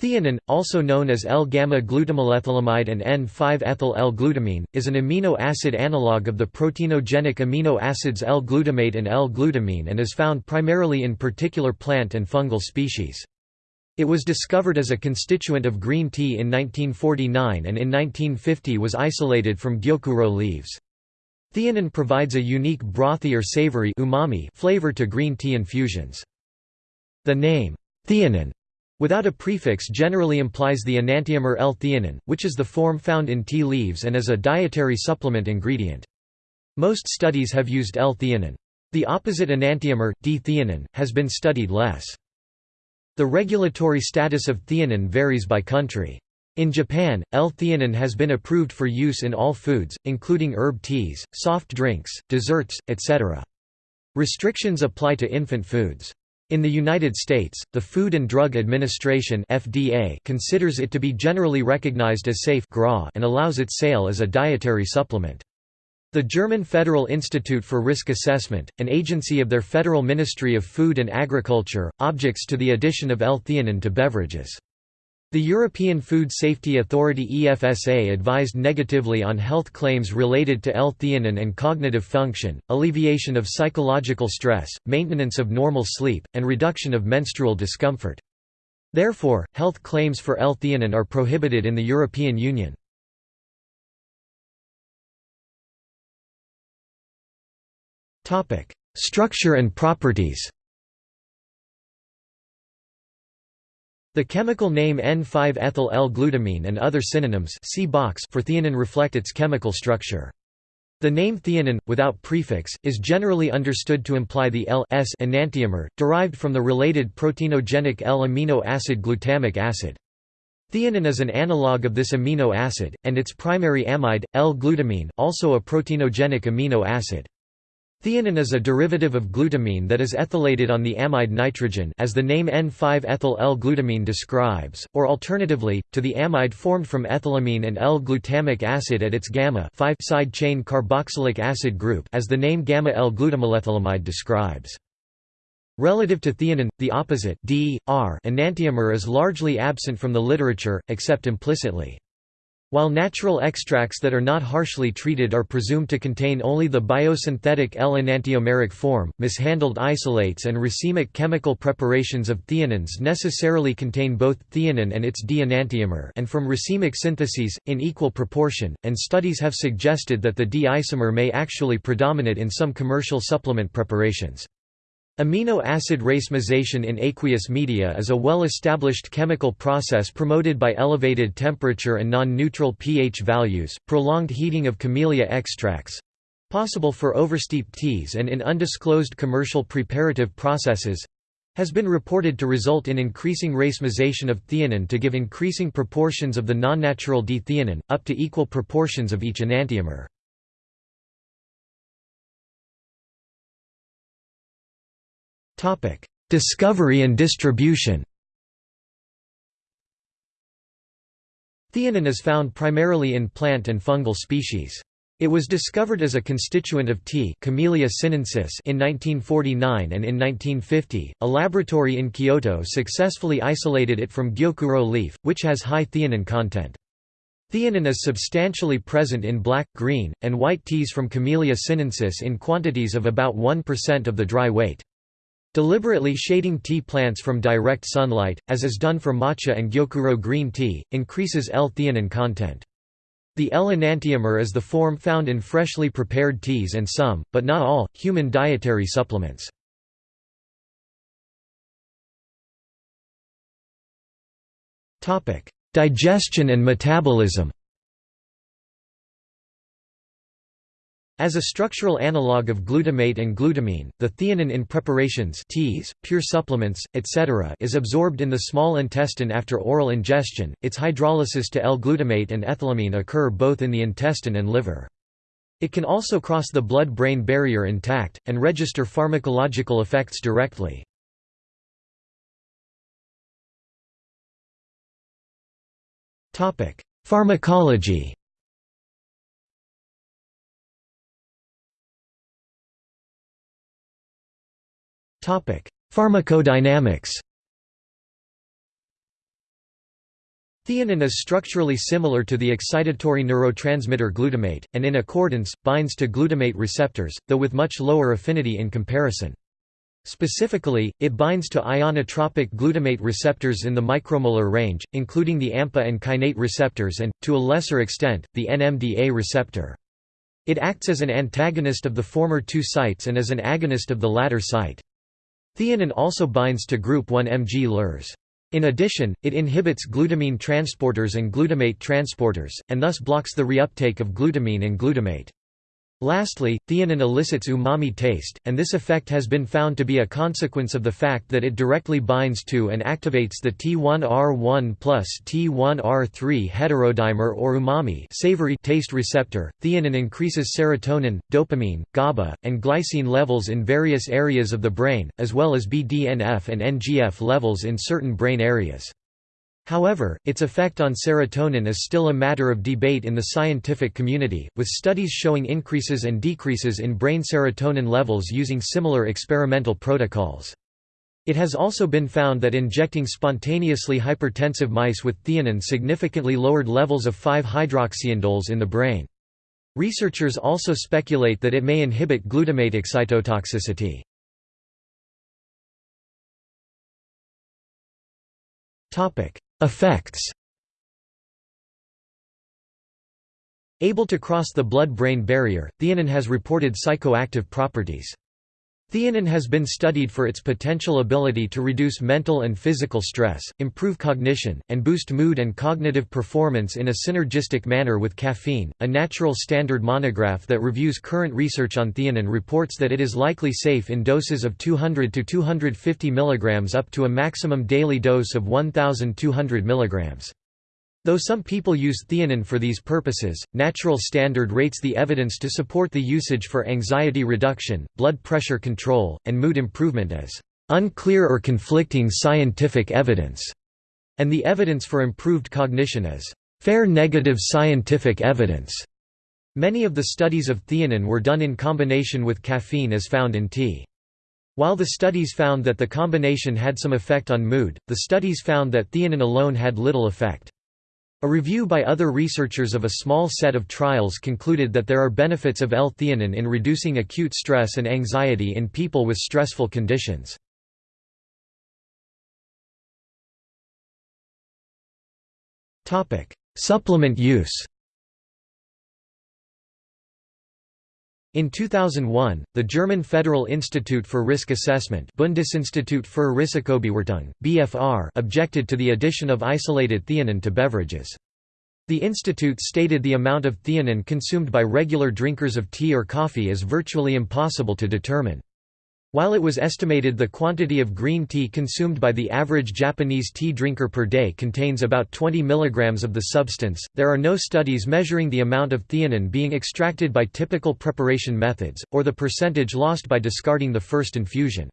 Theanine, also known as L-gamma-glutamylethylamide and N5-ethyl-L-glutamine, is an amino acid analog of the proteinogenic amino acids L-glutamate and L-glutamine and is found primarily in particular plant and fungal species. It was discovered as a constituent of green tea in 1949 and in 1950 was isolated from gyokuro leaves. Theanine provides a unique brothy or savory umami flavor to green tea infusions. The name, theanine, without a prefix generally implies the enantiomer L-theanine, which is the form found in tea leaves and is a dietary supplement ingredient. Most studies have used L-theanine. The opposite enantiomer, D-theanine, has been studied less. The regulatory status of theanine varies by country. In Japan, L-theanine has been approved for use in all foods, including herb teas, soft drinks, desserts, etc. Restrictions apply to infant foods. In the United States, the Food and Drug Administration (FDA) considers it to be generally recognized as safe and allows its sale as a dietary supplement. The German Federal Institute for Risk Assessment, an agency of their Federal Ministry of Food and Agriculture, objects to the addition of L-theanine to beverages. The European Food Safety Authority EFSA advised negatively on health claims related to L-theanine and cognitive function, alleviation of psychological stress, maintenance of normal sleep, and reduction of menstrual discomfort. Therefore, health claims for L-theanine are prohibited in the European Union. Structure and properties The chemical name N5-ethyl-L-glutamine and other synonyms see box for theanine reflect its chemical structure. The name theanine, without prefix, is generally understood to imply the L-S enantiomer, derived from the related proteinogenic L-amino acid glutamic acid. Theanine is an analog of this amino acid, and its primary amide, L-glutamine, also a proteinogenic amino acid. Theanine is a derivative of glutamine that is ethylated on the amide nitrogen as the name N5-ethyl-L-glutamine describes, or alternatively, to the amide formed from ethylamine and L-glutamic acid at its gamma side chain carboxylic acid group as the name gamma-L-glutamylethylamide describes. Relative to theanine, the opposite D, R enantiomer is largely absent from the literature, except implicitly. While natural extracts that are not harshly treated are presumed to contain only the biosynthetic L-enantiomeric form, mishandled isolates and racemic chemical preparations of theanines necessarily contain both theanine and its D-enantiomer and from racemic syntheses, in equal proportion, and studies have suggested that the D-isomer may actually predominate in some commercial supplement preparations. Amino acid racemization in aqueous media is a well-established chemical process promoted by elevated temperature and non-neutral pH values, prolonged heating of camellia extracts—possible for oversteeped teas and in undisclosed commercial preparative processes—has been reported to result in increasing racemization of theanine to give increasing proportions of the non-natural D-theanine, up to equal proportions of each enantiomer. Discovery and distribution Theanine is found primarily in plant and fungal species. It was discovered as a constituent of tea Camellia sinensis in 1949 and in 1950, a laboratory in Kyoto successfully isolated it from gyokuro leaf, which has high theanine content. Theanine is substantially present in black, green, and white teas from Camellia sinensis in quantities of about 1% of the dry weight. Deliberately shading tea plants from direct sunlight, as is done for matcha and gyokuro green tea, increases L-theanine content. The L-enantiomer is the form found in freshly prepared teas and some, but not all, human dietary supplements. Digestion and metabolism As a structural analog of glutamate and glutamine, the theanine in preparations teas, pure supplements, etc. is absorbed in the small intestine after oral ingestion. Its hydrolysis to L-glutamate and ethylamine occur both in the intestine and liver. It can also cross the blood-brain barrier intact, and register pharmacological effects directly. Pharmacology Pharmacodynamics Theanine is structurally similar to the excitatory neurotransmitter glutamate, and in accordance, binds to glutamate receptors, though with much lower affinity in comparison. Specifically, it binds to ionotropic glutamate receptors in the micromolar range, including the AMPA and kainate receptors and, to a lesser extent, the NMDA receptor. It acts as an antagonist of the former two sites and as an agonist of the latter site. Theanine also binds to group 1 mGluRs. In addition, it inhibits glutamine transporters and glutamate transporters, and thus blocks the reuptake of glutamine and glutamate. Lastly, theanine elicits umami taste, and this effect has been found to be a consequence of the fact that it directly binds to and activates the T1R1 plus T1R3 heterodimer or umami savory taste receptor. Theanine increases serotonin, dopamine, GABA, and glycine levels in various areas of the brain, as well as BDNF and NGF levels in certain brain areas. However, its effect on serotonin is still a matter of debate in the scientific community, with studies showing increases and decreases in brain serotonin levels using similar experimental protocols. It has also been found that injecting spontaneously hypertensive mice with theanine significantly lowered levels of 5-hydroxyindoles in the brain. Researchers also speculate that it may inhibit glutamate excitotoxicity. Effects Able to cross the blood-brain barrier, theanine has reported psychoactive properties. Theanine has been studied for its potential ability to reduce mental and physical stress, improve cognition, and boost mood and cognitive performance in a synergistic manner with caffeine. A Natural Standard monograph that reviews current research on theanine reports that it is likely safe in doses of 200 to 250 mg up to a maximum daily dose of 1200 mg. Though some people use theanine for these purposes, Natural Standard rates the evidence to support the usage for anxiety reduction, blood pressure control, and mood improvement as unclear or conflicting scientific evidence, and the evidence for improved cognition as fair negative scientific evidence. Many of the studies of theanine were done in combination with caffeine as found in tea. While the studies found that the combination had some effect on mood, the studies found that theanine alone had little effect. A review by other researchers of a small set of trials concluded that there are benefits of L-theanine in reducing acute stress and anxiety in people with stressful conditions. Supplement use In 2001, the German Federal Institute for Risk Assessment Bundesinstitut für Risikobewertung, BFR objected to the addition of isolated theanine to beverages. The institute stated the amount of theanine consumed by regular drinkers of tea or coffee is virtually impossible to determine. While it was estimated the quantity of green tea consumed by the average Japanese tea drinker per day contains about 20 mg of the substance, there are no studies measuring the amount of theanine being extracted by typical preparation methods, or the percentage lost by discarding the first infusion.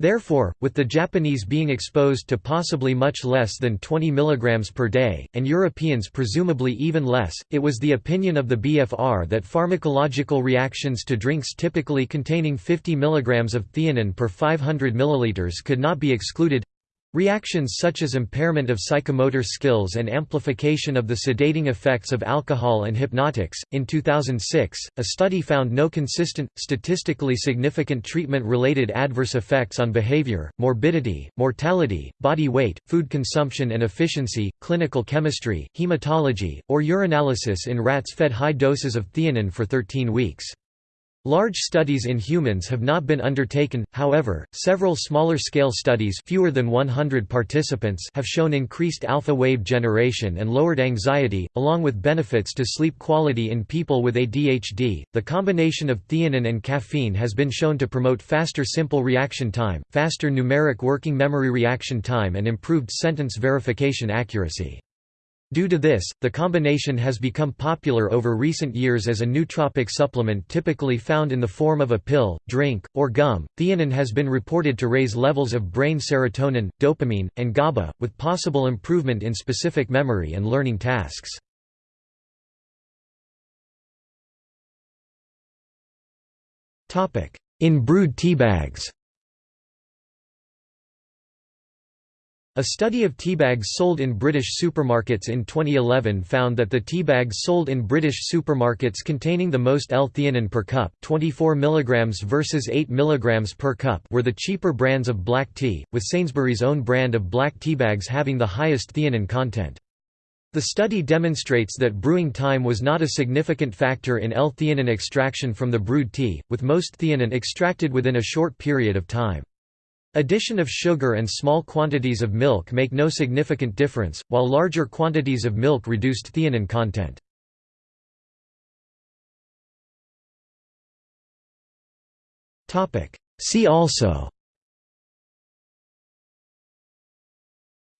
Therefore, with the Japanese being exposed to possibly much less than 20 mg per day, and Europeans presumably even less, it was the opinion of the BFR that pharmacological reactions to drinks typically containing 50 mg of theanine per 500 ml could not be excluded Reactions such as impairment of psychomotor skills and amplification of the sedating effects of alcohol and hypnotics. In 2006, a study found no consistent, statistically significant treatment related adverse effects on behavior, morbidity, mortality, body weight, food consumption and efficiency, clinical chemistry, hematology, or urinalysis in rats fed high doses of theanine for 13 weeks. Large studies in humans have not been undertaken, however, several smaller-scale studies fewer than 100 participants have shown increased alpha wave generation and lowered anxiety, along with benefits to sleep quality in people with ADHD. The combination of theanine and caffeine has been shown to promote faster simple reaction time, faster numeric working memory reaction time and improved sentence verification accuracy. Due to this, the combination has become popular over recent years as a nootropic supplement typically found in the form of a pill, drink, or gum. Theanine has been reported to raise levels of brain serotonin, dopamine, and GABA, with possible improvement in specific memory and learning tasks. In brewed teabags A study of teabags sold in British supermarkets in 2011 found that the teabags sold in British supermarkets containing the most L-theanine per cup 24 mg versus 8 mg per cup were the cheaper brands of black tea, with Sainsbury's own brand of black teabags having the highest theanine content. The study demonstrates that brewing time was not a significant factor in L-theanine extraction from the brewed tea, with most theanine extracted within a short period of time. Addition of sugar and small quantities of milk make no significant difference, while larger quantities of milk reduced theanine content. See also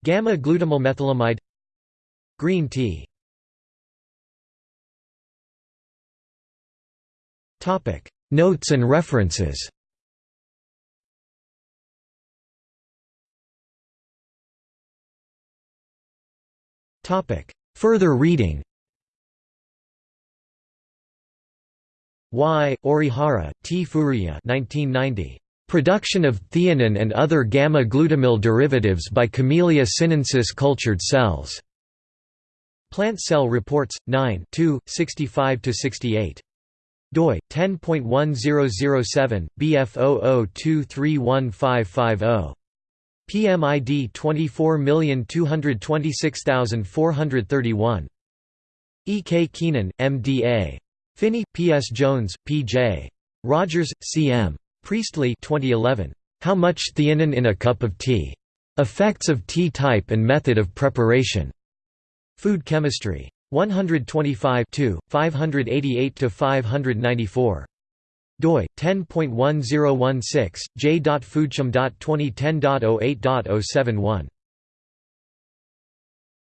Gamma-glutamyl Green tea Notes and references Further reading Y. Orihara, T. Furuya 1990. Production of theanine and other gamma-glutamyl derivatives by Camellia sinensis cultured cells. Plant Cell Reports, 9 2, 65–68 doi 10.1007 bf 00231550 PMID 24226431. E. K. Keenan, M.D.A. Finney, P. S. Jones, P. J. Rogers, C. M. Priestley 2011. How much theanine in a cup of tea? Effects of tea type and method of preparation. Food Chemistry. 125 588–594 doi 10.1016 j.foodchem.2010.08.071